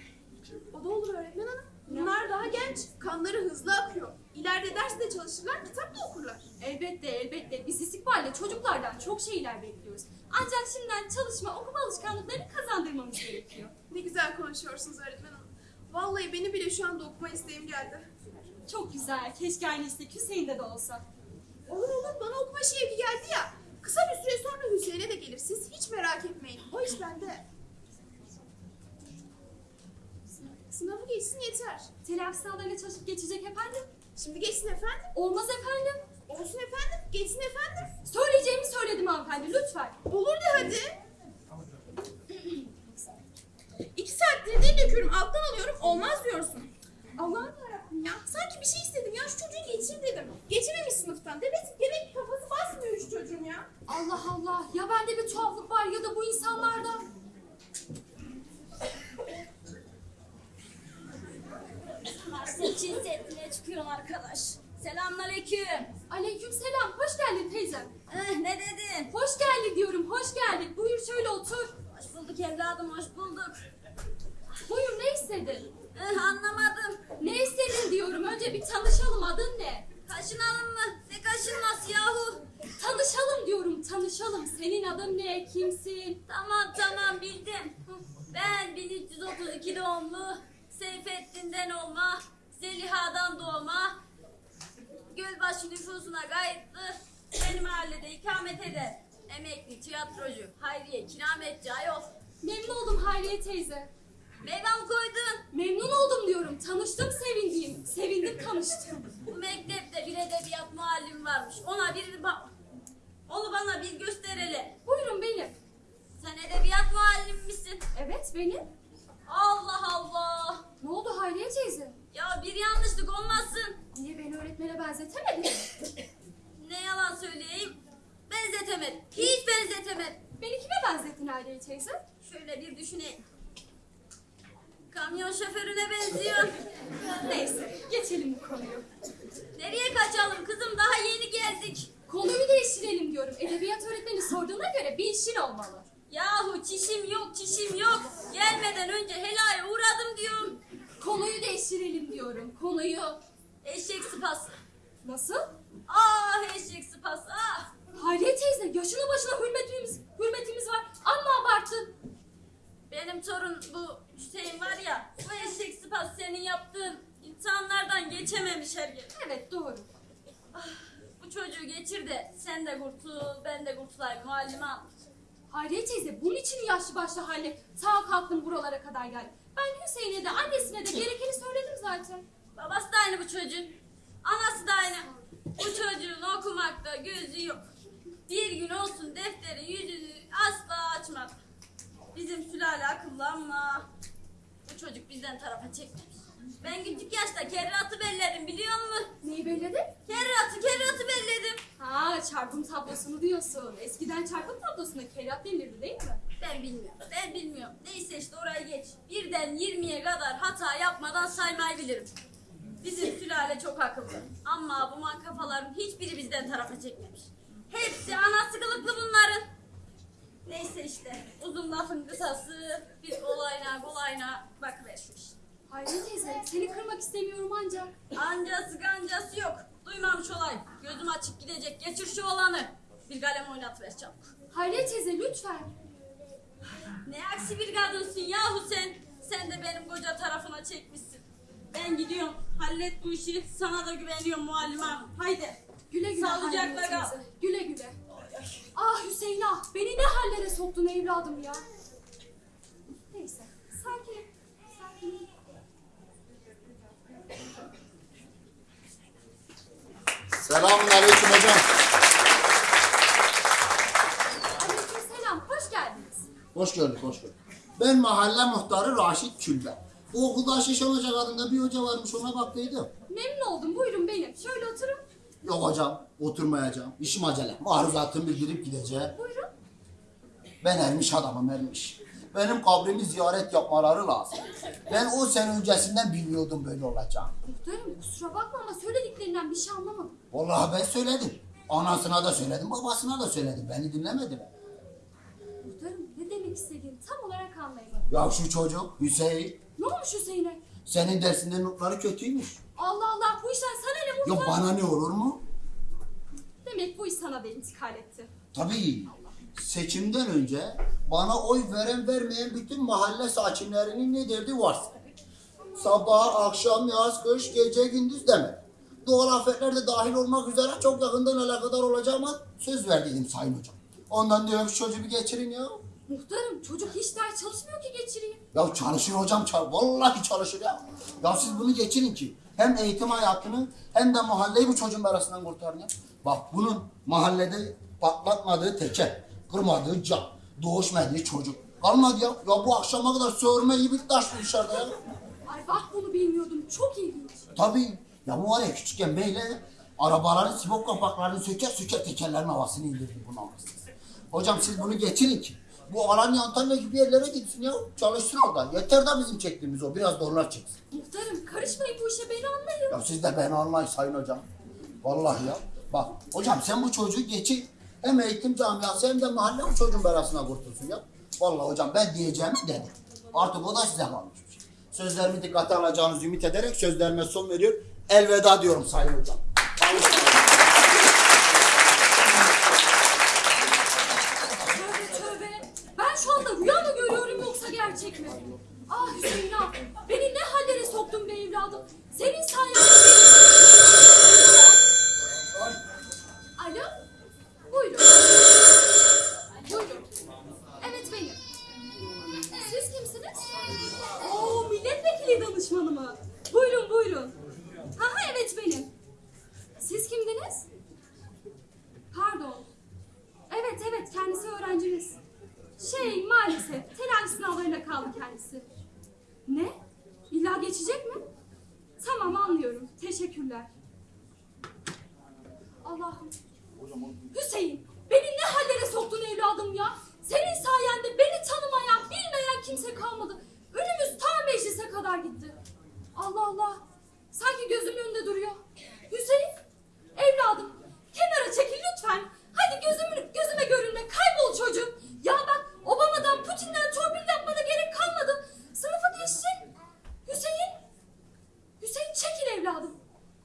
O da olur öğretmen hanım. Bunlar daha genç. Kanları hızlı akıyor. İleride derste çalışırlar, kitap da okurlar. Elbette elbette biz istikballe çocuklardan çok şeyler bekliyoruz. Ancak şimdiden çalışma okuma alışkanlıklarını kazandırmamız gerekiyor. Ne güzel konuşuyorsunuz öğretmen hanım. Vallahi beni bile şu anda okuma isteğim geldi. Çok güzel. Keşke aynı istek Hüseyin'de de olsa. Olur olur bana okuma şevki geldi ya. Kısa bir süre sonra Hüseyin'e de gelir. Siz hiç merak etmeyin. O iş bende. Sınavı geçsin yeter. Telafi sınavlarına çalışıp geçecek efendim. Şimdi geçsin efendim. Olmaz efendim. Olsun efendim. Geçsin efendim. Söyleyeceğimi söyledim hanımefendi lütfen. Olur de hadi. İki saattir dil döküyorum, alttan alıyorum, olmaz diyorsun. Allah'ım yarabbim ya. Sanki bir şey istedim ya, şu çocuğu geçir dedim. Geçiremiş sınıftan. Demek, demek ki kafası basmıyor şu çocuğun ya. Allah Allah. Ya bende bir tuhaflık var ya da bu insanlarda. Çin setine çıkıyorum arkadaş. Selamünaleyküm. Aleyküm selam. Hoş geldin teyzem. Eh, ne dedin? Hoş geldin diyorum. Hoş geldin. Buyur şöyle otur. Hoş bulduk evladım, hoş bulduk. Buyur ne istedin? Eh, anlamadım. Ne istedin diyorum. Önce bir tanışalım. Adın ne? Kaşınalım mı? Ne kaşınması yahu? Tanışalım diyorum. Tanışalım. Senin adın ne? Kimsin? Tamam tamam bildim. Ben 1332 doğumlu, Seyfettin'den olma, Zeliha'dan doğma, Gölbaşı nüfusuna kayıtlı, benim mahallede ikamet eder. Emekli tiyatrocu, Hayriye Kirametçi ayol. Memnun oldum Hayriye teyze. Meyve mi koydun? Memnun oldum diyorum. Tanıştım sevindim. Sevindim tanıştım. Bu mektepte bir edebiyat muallim varmış. Ona bir bak. Onu bana bir göster hele. Buyurun benim. Sen edebiyat muallim misin? Evet benim. Allah Allah. Ne oldu Hayriye teyze? Ya bir yanlışlık olmasın. Niye beni öğretmene benzetemedin? Ne yalan söyleyeyim. Benzetemedim. Hiç benzetemedim. Beni kime benzettin Hayriye teyze? Şöyle bir düşüneyim. Kamyon şoförüne benziyor. Neyse geçelim bu konuyu. Nereye kaçalım kızım? Daha yeni geldik. Konuyu değiştirelim diyorum. Edebiyat öğretmeni göre bir işin olmalı. Yahu çişim yok, çişim yok. Gelmeden önce helaya uğradım diyorum. Konuyu değiştirelim diyorum. Konuyu. Eşek sıpası. Nasıl? Ah eşek sıpası ah. Hayriye teyze yaşına başına hürmetimiz, hürmetimiz var. Amma abarttın. Benim torun bu Hüseyin var ya da senin yaptığın insanlardan geçememiş her yer. Evet doğru. Bu çocuğu geçir de sen de kurtul, ben de kurtulayım muallime hanım. Hayriye teyze bunun için yaşlı başlı haline sağ kalktım buralara kadar geldim. Ben Hüseyin'e de annesine de gerekeni söyledim zaten. Babası da aynı bu çocuğun. Anası da aynı. Bu çocuğun okumakta gözü yok. Bir gün olsun defteri yüzünü asla açmadı. Bizim sülale akıllı ama bu çocuk bizden tarafa çekmemiş. Ben küçük yaşta kerratı belledim biliyor musun? Neyi belledin? Kerratı, kerratı belledim. Ha çarpım tablosunu diyorsun. Eskiden çarpım tablosuna kerat denirdi değil mi? Ben bilmiyorum, ben bilmiyorum. Neyse işte orayı geç. Birden 20'ye kadar hata yapmadan saymayı bilirim. Bizim sülale çok akıllı. Ama bu man kafaların hiçbiri bizden tarafa çekmemiş. Hepsi anası kılıklı bunların. Neyse işte uzun lafın kısası bir kolayına kolayına bakıver şu iş. Hayriye teyze seni kırmak istemiyorum ancak. Ancası gancası yok. Duymamış olayım. Gözüm açık gidecek. Geçir şu olanı. Bir kalem oynatıver çabuk. Hayriye teyze lütfen. Ne aksi bir kadınsın yahu sen. Sen de benim koca tarafına çekmişsin. Ben gidiyorum. Hallet bu işi. Sana da güveniyorum muallim hanım. Haydi. Güle güle Sağlıcakla kal. Güle güle. Ah Hüseyin ah beni ne hallere soktun evladım ya. Neyse sakin. Sakin. Selamun aleyküm hocam. Aleykümselam hoş geldiniz. Hoş gördük, hoş gördük. Ben mahalle muhtarı Raşit Külbe. Bu okulda Şişan Hoca adında bir hoca varmış ona baktıydım. Memnun oldum buyurun benim. Şöyle oturun. Yok hocam, oturmayacağım. İşim acele. Maruzatımı bildirip gideceğim. Buyurun. Ben ermiş adamım ermiş. Benim kabrimi ziyaret yapmaları lazım. Ben o sene öncesinden biliyordum böyle olacağını. Muhtarım kusura bakma ama söylediklerinden bir şey anlamadım. Vallahi ben söyledim. Anasına da söyledim, babasına da söyledim. Beni dinlemedi mi? Muhtarım ne demek istediğini tam olarak anlayamadım. Ya şu çocuk Hüseyin, Ne olmuş Hüseyin'e? senin dersinde notları kötüymüş. Allah Allah bu işten sana ne Ya muhtar? bana ne olur mu? Demek bu iş sana da intikal etti. Tabii seçimden önce bana oy veren vermeyen bütün mahalle sakinlerinin ne derdi varsa. Sabah, akşam, yaz, kış, gece, gündüz deme. Doğal afetler de dahil olmak üzere çok yakından alakadar olacağıma söz verdiydim sayın hocam. Ondan diyorum şu çocuğu bir geçirin ya. Muhtarım çocuk hiç ders çalışmıyor ki geçireyim. Ya çalışır hocam, vallahi çalışır ya. Ya siz bunu geçirin ki hem eğitim hayatını hem de mahalleyi bu çocuğun arasından kurtarın ya. Bak bunun mahallede patlatmadığı teker, kırmadığı cam, doğuşmadığı çocuk. Kalmadı ya. Ya bu akşama kadar sövürme gibi taş dışarıda ya. Ay bak bunu bilmiyordum. Çok ilginç. Tabii. Ya bu var ya küçükken böyle arabaların sibop kapaklarını söker söker tekerlerin havasını indirdi bu namussuz. Hocam siz bunu getirin ki bu Alanya Antalya gibi yerlere gitsin ya. Çalışsın orada. Yeter da bizim çektiğimiz o. Biraz da onlar çeksin. Muhtarım karışmayın bu işe beni anlayın. Ya siz de beni anlayın sayın hocam. Vallahi ya. Bak hocam sen bu çocuğu geçir. Hem eğitim camiası hem de mahalle bu çocuğun belasına kurtulsun ya. Vallahi hocam ben diyeceğimi dedim. Artık o da size kalmış. Sözlerimi dikkate alacağınızı ümit ederek sözlerime son veriyor. Elveda diyorum sayın hocam. Tövbe tövbe. Ben şu anda rüya mı görüyorum yoksa gerçek mi? Ah Hüseyin ah. Beni ne hallere soktun be evladım. Senin sayende Alo? Buyurun. Buyurun. Evet benim. Siz kimsiniz? Oo milletvekili danışmanı mı? Buyurun buyurun. Ha ha evet benim. Siz kimdiniz? Pardon. Evet evet kendisi öğrencimiz. Şey maalesef telafi sınavlarına kaldı kendisi. Ne? İlla geçecek mi? Tamam anlıyorum. Teşekkürler. Allah'ım. Hüseyin beni ne hallere soktun evladım ya. Senin sayende beni tanımayan, bilmeyen kimse kalmadı. Önümüz ta meclise kadar gitti. Allah Allah. Sanki gözümün önünde duruyor. Hüseyin, evladım kenara çekil lütfen. Hadi gözümün, gözüme görünme. Kaybol çocuğum. Ya bak Obama'dan, Putin'den torpil yapmana gerek kalmadı. Sınıfı geçtin. Hüseyin. Hüseyin çekil evladım.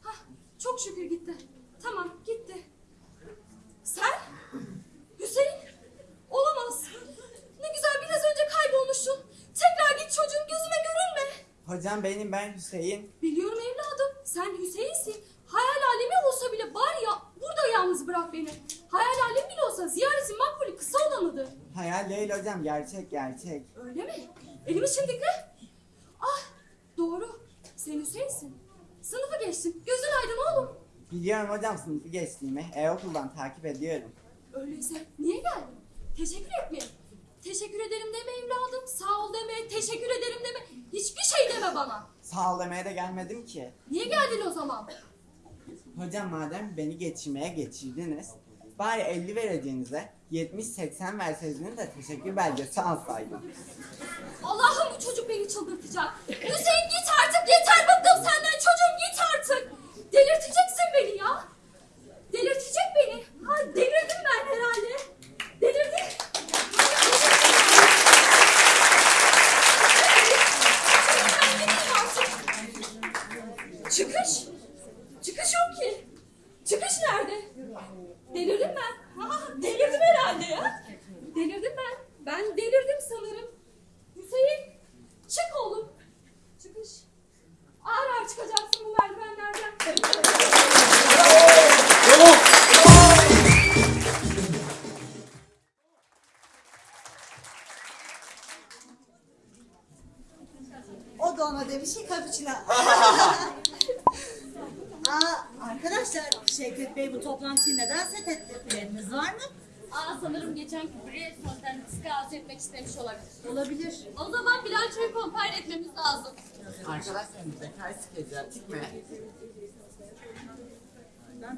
Hah, çok şükür gitti. Tamam gitti. Sen? Hüseyin? Olamaz. Ne güzel Benim ben Hüseyin. Biliyorum evladım. Sen Hüseyin'sin. Hayal alemi olsa bile bari ya burada yalnız bırak beni. Hayal alem bile olsa ziyaretin makbulü kısa olanıdır. Hayal değil hocam gerçek gerçek. Öyle mi? Elimiz şimdikle. Ah doğru. Sen Hüseyin'sin. Sınıfı geçtin. Gözün aydın oğlum. Biliyorum hocam sınıfı geçtiğimi. E-okuldan takip ediyorum. Öyleyse niye geldin? Teşekkür etmeye. Teşekkür ederim deme evladım. Sağ ol deme. Teşekkür ederim deme. Hiçbir şey deme bana. Sağ ol demeye de gelmedim ki. Niye geldin o zaman? Hocam madem beni geçirmeye geçirdiniz. Bari 50 vereceğinize 70-80 verseydiniz de teşekkür belgesi alsaydım. Allah'ım bu çocuk beni çıldırtacak. Hüseyin git artık yeter bıktım senden çocuğum git artık. Delirteceksin beni ya. Delirtecek beni. Ha delirdim ben herhalde. İstemiş olabilir. Olabilir. O zaman bilançoyu compare etmemiz lazım. Arkadaşlar zekayı sikeceğim mi?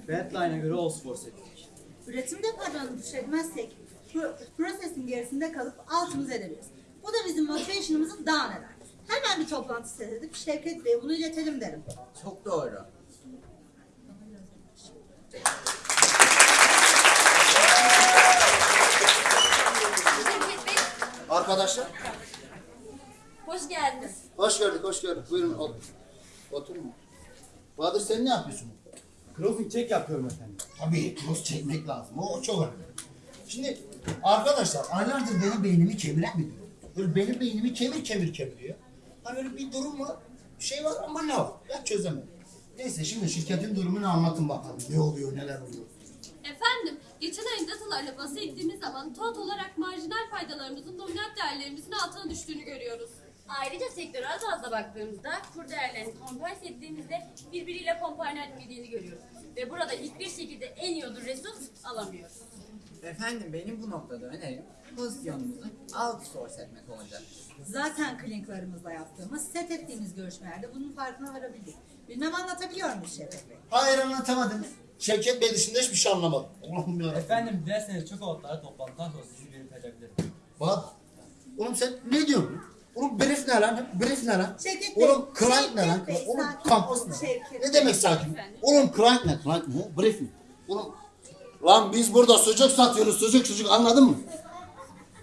Badline'a göre Oxford ettik. Üretim departmanını düşürmezsek pro- prosesin gerisinde kalıp altımızı edebiliriz. Bu da bizim motivation'ımızı down eder. Hemen bir toplantı set edip Şevket Bey'e bunu iletelim derim. Çok doğru. Şevket Bey, Arkadaşlar hoş geldiniz. hoş gördük hoş gördük. Buyurun otur. Oturun. Bahadır sen ne yapıyorsun? Crossing check yapıyorum efendim. Tabii cross çekmek lazım. O çok önemli. Şimdi arkadaşlar aylardır benim beynimi kemiren bir durum. Böyle benim beynimi kemir kemir kemiriyor. Hani öyle bir durum var. Bir şey var ama ne var? Ben çözemedim. Neyse şimdi şirketin durumunu anlatın bakalım. Ne oluyor neler oluyor. Efendim, geçen ayın datalarla bahsettiğimiz zaman tot olarak marjinal faydalarımızın dominant değerlerimizin altına düştüğünü görüyoruz. Ayrıca sektörel bazda baktığımızda kur değerlerini kompanse ettiğimizde birbiriyle kompanse etmediğini görüyoruz. Ve burada hiçbir şekilde en iyi ödül resurs alamıyoruz. Efendim benim bu noktada önerim pozisyonumuzu outsource etmek olacak. Zaten kliniklerimizle yaptığımız, set ettiğimiz görüşmelerde bunun farkına varabildik. Bilmem anlatabiliyor muyum Şevket Bey? Hayır anlatamadım. Şevket Bey dışında hiçbir şey anlamadım. Allah'ım yarabbim. Efendim dilerseniz çok otlara toplantıdan sonra sizi belirtebilirim. Bak. Oğlum sen ne diyorsun? Oğlum brief ne lan? Brief ne lan? Şevket Bey, Oğlum client ne lan? Bey, Oğlum sakin kampüs ne? Şevket Ne Bey. demek sakin? Oğlum client ne? Client ne? Brief mi? Oğlum lan biz burada sucuk satıyoruz. Sucuk sucuk anladın mı?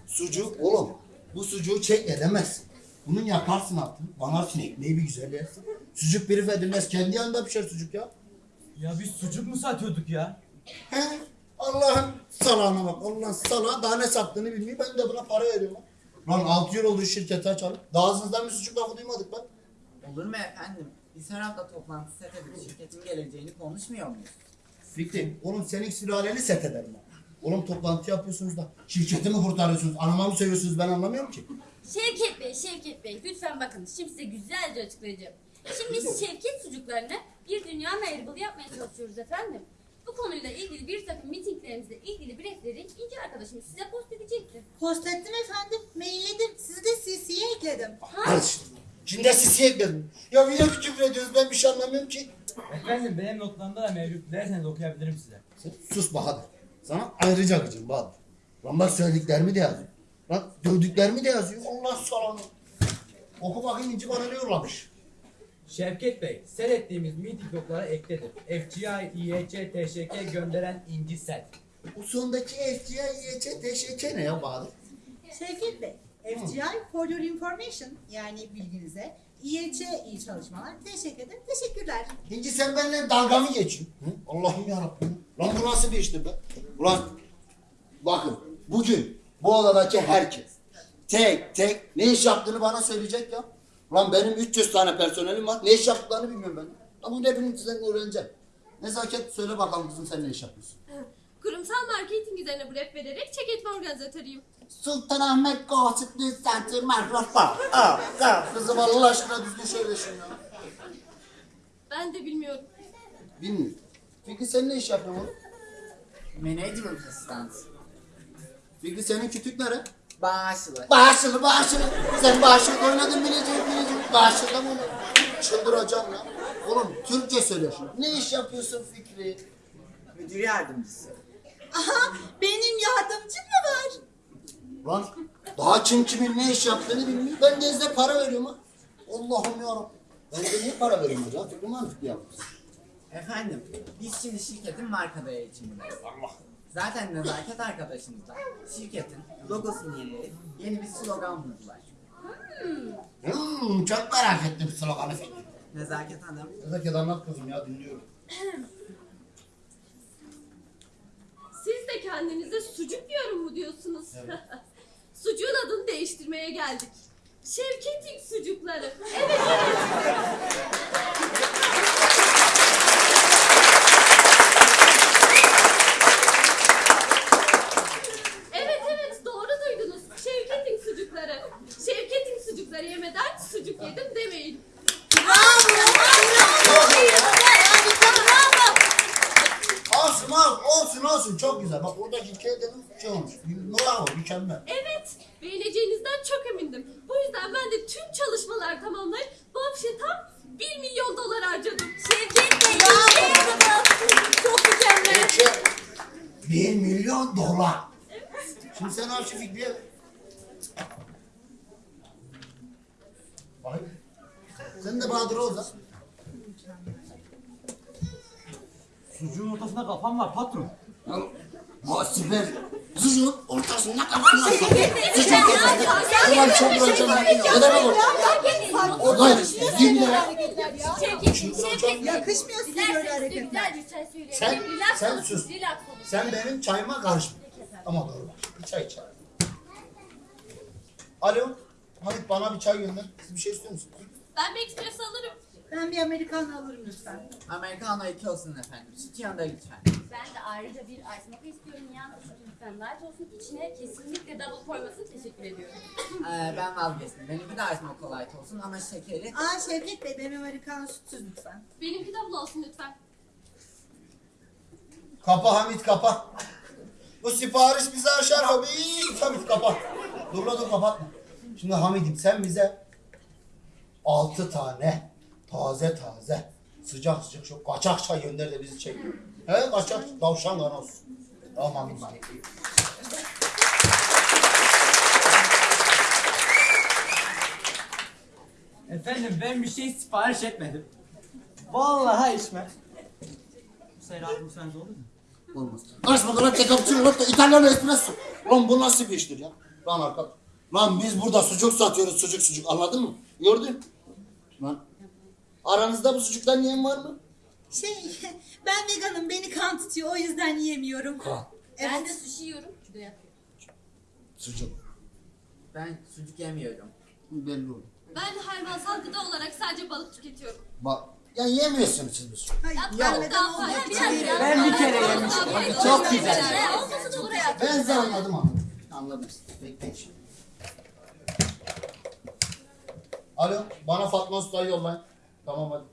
Sucuk oğlum. Bu sucuğu çek edemez. Bunun yakarsın altını. Banarsın ekmeği bir güzel yersin. Sucuk brief edilmez. Kendi yanında pişer sucuk ya. Ya biz sucuk mu satıyorduk ya? He? Allah'ın salağına bak. Allah'ın salağı daha ne sattığını bilmiyor. Ben de buna para veriyorum. Lan 6 yıl oldu şirketi açalım. Daha ağzınızdan bir sucuk lafı duymadık lan. Olur mu efendim? Biz her hafta toplantı set edip şirketin geleceğini konuşmuyor muyuz? Fikri, oğlum senin sülaleni set ederim ben. Oğlum toplantı yapıyorsunuz da şirketi mi kurtarıyorsunuz? Anama mı seviyorsunuz ben anlamıyorum ki. Şevket Bey, Şevket Bey lütfen bakın şimdi size güzelce açıklayacağım. Şimdi Şevket sucuklarını bir dünya meyribılı yapmaya çalışıyoruz efendim. Bu konuyla ilgili bir takım mitinglerimizle ilgili briefleri İnci arkadaşımız size post edecektir. Post ettim efendim, mailledim. Sizi de CC'ye ekledim. İşte. Şimdi de sisi ekledim. Ya bir de küfür ediyoruz ben bir şey anlamıyorum ki. Efendim benim notlarımda da mevcut. Dilerseniz okuyabilirim size. Sen sus Bahadır. Sana ayrıca gıcım Bahadır. Lan bak söylediklerimi de yazıyor. Lan dövdüklerimi de yazıyor. Allah salanı. Oku bakayım İnci bana ne yollamış. Şevket Bey, set ettiğimiz meeting notlara ekledim. FGI, İEC, TŞK gönderen İnci Set. Bu sondaki FGI, YC, TŞK ne ya Bahadır? Şevket Bey, FGI for your information yani bilginize. İYC iyi çalışmalar. Teşekkür ederim. Teşekkürler. İnci sen benimle dalga mı geçiyorsun? Hı? Allah'ım yarabbim. Lan bu nasıl bir iştir be? Ulan bakın bugün bu odadaki herkes tek tek ne iş yaptığını bana söyleyecek ya. Lan benim 300 tane personelim var. Ne iş yaptıklarını bilmiyorum ben. Ama bunu hepinizden öğreneceğim. Nezaket söyle bakalım kızım sen ne iş yapıyorsun? Kurumsal marketing üzerine rap vererek çek etme organizatörüyüm. Sultanahmet Gossipli Center Marrafa. Aa, aa, kızım Allah aşkına düzgün söylesin ya. Ben de bilmiyorum. Bilmiyorum. Fikri sen ne iş yapıyorsun oğlum? Management assistant. Fikri senin kütük nere? Bağışlı. Bağışılı bağışılı. Sen bağışılı oynadın bilecek bilecek. Bağışılı mı? Çıldıracağım ya. Oğlum Türkçe söyle şunu. Ne iş yapıyorsun Fikri? Müdür yardımcısı. Aha benim yardımcım mı var? Lan daha kim kimin ne iş yaptığını bilmiyor. Ben de size para veriyorum ha. Allah'ım yarabbim. Ben de niye para veriyorum hocam? Fikri mantıklı yapmışsın. Efendim, biz şimdi şirketin marka eğitimindeyiz. Zaten nezaket arkadaşımız da şirketin logosunu yenileyip yeni bir slogan buldular. Hmm, çok merak ettim sloganı Fikri. Nezaket Hanım, Nezaket anlat kızım ya dinliyorum. Siz de kendinize sucuk yiyorum mu diyorsunuz? Sucuğun adını değiştirmeye geldik. Şevketik sucukları. Evet evet. Evet evet doğru duydunuz. Şevketin sucukları. Şevketin sucukları yemeden sucuk yedim demeyin. Olsun olsun olsun olsun çok oradaki hikaye dedim şey olmuş. Bravo mükemmel. Evet, beğeneceğinizden çok emindim. Bu yüzden ben de tüm çalışmalar tamamlayıp bu afişe tam 1 milyon dolar harcadım. Şevket Bey, Çok mükemmel. Peki bir milyon dolar. Şimdi sen al şu Fikri'ye. ver. Vay. Sen de Bahadır ol da. Sucuğun ortasında kafam var patron. Muhasebe. Sucuğun ortasında kafan var. Sucuk ortasında. Ulan çok vuracağım. Ne demek o? Hayır. Dinle. Yakışmıyor size böyle hareketler. Sen, sen sus. Sen benim çayıma karışma. Ama doğru bak. Bir çay iç. Alo. Hamit bana bir çay gönder. Siz bir şey istiyor musunuz? Ben bir ekspres alırım. Ben bir Amerikan alırım lütfen. Americano 2 olsun efendim. Süt yanında lütfen. Ben de ayrıca bir ice mocha istiyorum. Yalnız lütfen light olsun. İçine kesinlikle double koymasın. Teşekkür ediyorum. Ee, ben vazgeçtim. Benimki de ice mocha light olsun ama şekeri... Aa Şevket Bey benim Amerikan sütsüz lütfen. Benimki double olsun lütfen. Kapa Hamit kapa. Bu sipariş bizi aşar Hamit. Hamit kapa. Dur la dur kapatma. Şimdi Hamid'im sen bize altı tane taze taze sıcak sıcak şu kaçak çay gönder de bizi çek. He kaçak tavşan olsun. Tamam Hamid. Efendim ben bir şey sipariş etmedim. Vallahi içmem. Sayın abi bu sence olur mu? Olmaz. Karışma lan cappuccino latte İtalyan espresso. Lan bu nasıl bir iştir ya? Lan arkadaş. Lan biz burada sucuk satıyoruz sucuk sucuk anladın mı? Gördün? Lan. Aranızda bu sucuktan yiyen var mı? Şey ben veganım beni kan tutuyor o yüzden yiyemiyorum. Kan. Ben de sushi yiyorum. Sucuk. Ben sucuk yemiyorum. Belli oldu. Ben hayvansal gıda olarak sadece balık tüketiyorum. Bak. Ya yemiyorsunuz siz bu sucuk. Hayır, Ya, ben vegan bir için. Ben bir kere yemiştim. fazla. Çok güzel. Ne olmasın olur hayatım. Ben size anladım anladım. Anladım. Bekleyin şimdi. Alo, bana Fatma Usta'yı yollayın. Tamam hadi.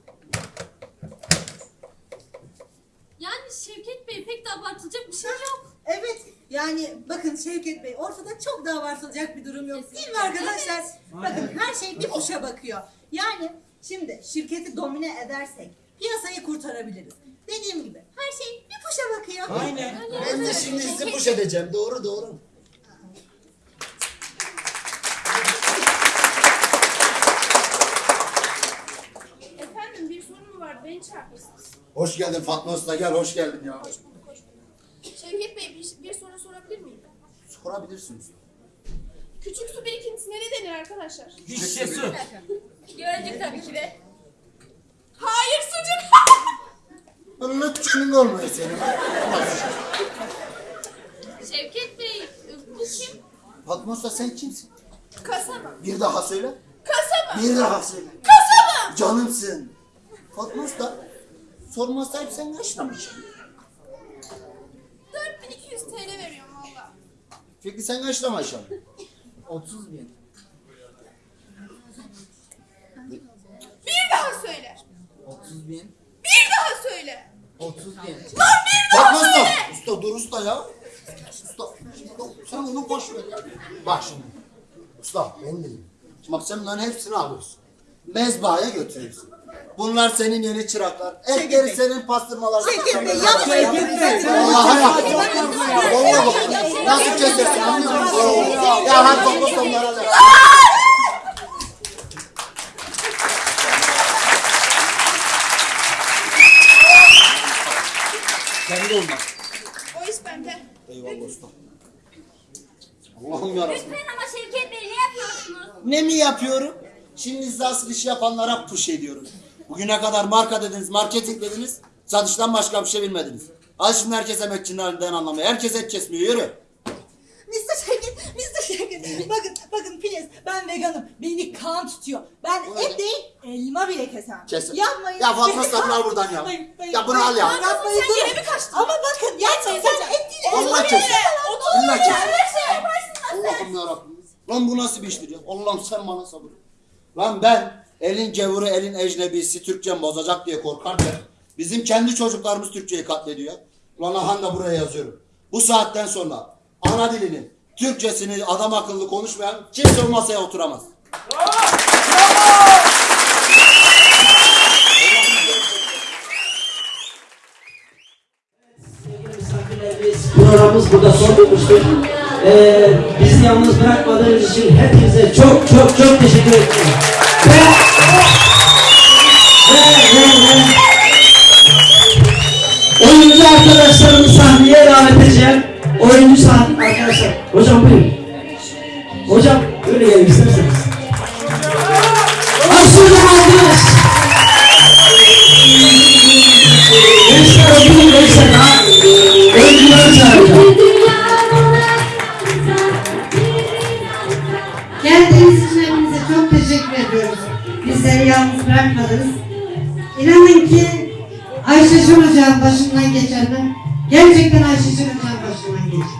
Yani Şevket Bey pek de abartılacak bir şey yok. Evet yani bakın Şevket Bey ortada çok da abartılacak bir durum yok değil mi arkadaşlar? Bakın her şey bir kuşa bakıyor. Yani şimdi şirketi domine edersek piyasayı kurtarabiliriz. Dediğim gibi her şey bir kuşa bakıyor. Aynen. Ben de şimdi sizi push edeceğim. Doğru doğru. Efendim bir sorun mu var? Beni çağırmışsınız. Hoş geldin Fatma Usta gel hoş geldin ya. Şevket Bey bir, bir soru sorabilir miyim? Sorabilirsiniz. Küçük su birikintisine ne denir arkadaşlar? Şişe su. Gölcük tabii ki de. Hayır sucuk. Allah tükünün olmuyor senin. Şevket Bey bu kim? Fatma Usta sen kimsin? Kasaba. Bir daha söyle. Kasa mı? Bir daha söyle. Kasa mı? Canımsın. Fatma Usta, sorma sahip sen kaç liramışsın? 4200 TL veriyorum valla. Fikri sen kaç liramışsın? 30 bin. Bir daha söyle. 30 bin. Bir daha söyle. 30 bin. Lan bir daha Usta, söyle. usta dur usta ya. Usta, sen onu boş ver. Bak şimdi. Usta, ben dedim. Bak sen bunların hepsini alıyorsun. Mezbahaya götürüyorsun. Bunlar senin yeni çıraklar. Etleri senin pastırmalar. Şevket Bey, yapmayın. Vallahi yap. Vallahi bak. Nasıl kesersin anlıyor musun? Ya hadi topla sonlara da. Kendi olmaz. O iş bende. Eyvallah usta. Allah'ım yarabbim. Lütfen ama Şevket Bey ne yapıyorsunuz? Ne mi yapıyorum? Şimdi size asıl iş yapanlara push ediyorum. Bugüne kadar marka dediniz, marketing dediniz. Satıştan başka bir şey bilmediniz. Al şimdi herkes emekçinin halinden anlamıyor. Herkes et kesmiyor. Yürü. Mr. Şevket, Mr. Şevket. Bakın, bakın Filiz, ben veganım. Beni kan tutuyor. Ben et değil, elma bile kesem. Kes. Yapmayın. Ya Fatma Beni kan- al buradan ya. Hayır, hayır, Ya bunu al ya. hayır, Yapmayın, Sen durun. gene mi kaçtın? Ama bakın, gerçekten et değil, elma Allah bile kes. kesem. Allah kes. şey Allah'ım yarabbim. Lan bu nasıl bir iştir ya? Allah'ım sen bana sabır. Lan ben elin gevuru elin ecnebisi Türkçem bozacak diye korkarken bizim kendi çocuklarımız Türkçeyi katlediyor. Lan aha da buraya yazıyorum. Bu saatten sonra ana dilinin Türkçesini adam akıllı konuşmayan kimse o masaya oturamaz. Programımız burada son bulmuştur. Ee, bizi yalnız bırakmadığınız için hepinize çok çok çok teşekkür ederim. Oyuncu arkadaşlarımı sahneye davet edeceğim. Oyuncu sahne arkadaşlar. Hocam buyurun. Hocam böyle gelin isterseniz. Aslında alkış. Gençler oturun gençler. Ha? Oyuncuları çağıracağım. Geldiğiniz için çok teşekkür ediyoruz. Bizleri yalnız bırakmadınız. Ayşe Hoca'nın başından geçenler gerçekten Ayşe Hoca'nın başından geçti.